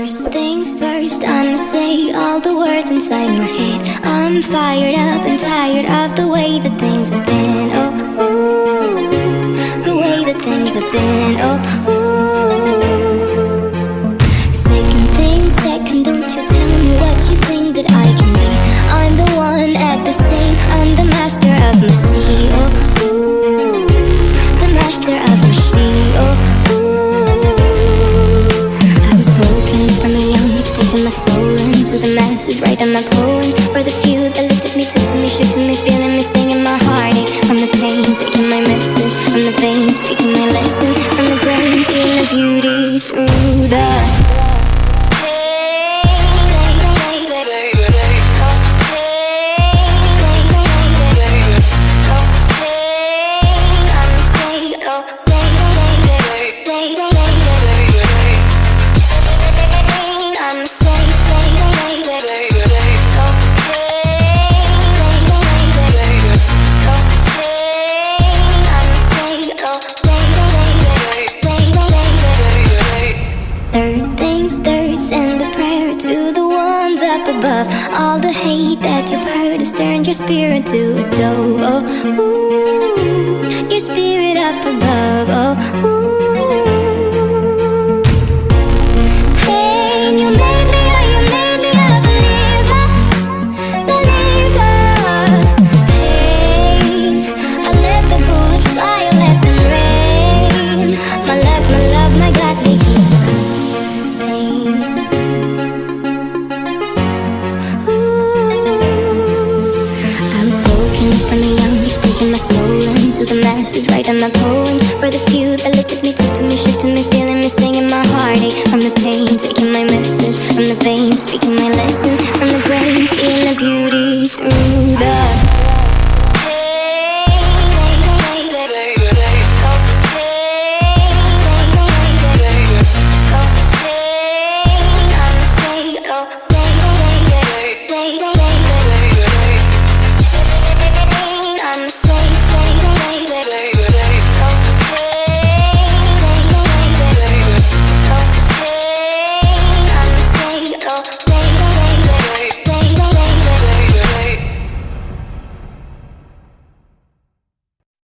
First things first, I'ma say all the words inside my head. I'm fired up and tired of the way that things have been. Oh, ooh, the way that things have been. Oh, ooh. The writing my poems for the few that looked at me, took to me, shook to me, feeling me, singing my heartache from the pain, taking my message. From the veins, speaking my lesson prayer to the ones up above. All the hate that you've heard has turned your spirit to a dove. Oh, ooh, your spirit up above. Oh, ooh. my soul into the masses, writing my poems For the few that looked at me, took to me, shook to me, feeling me, singing my heartache From the pain, taking my message, from the veins, speaking my lesson. From the brain, seeing the beauty through the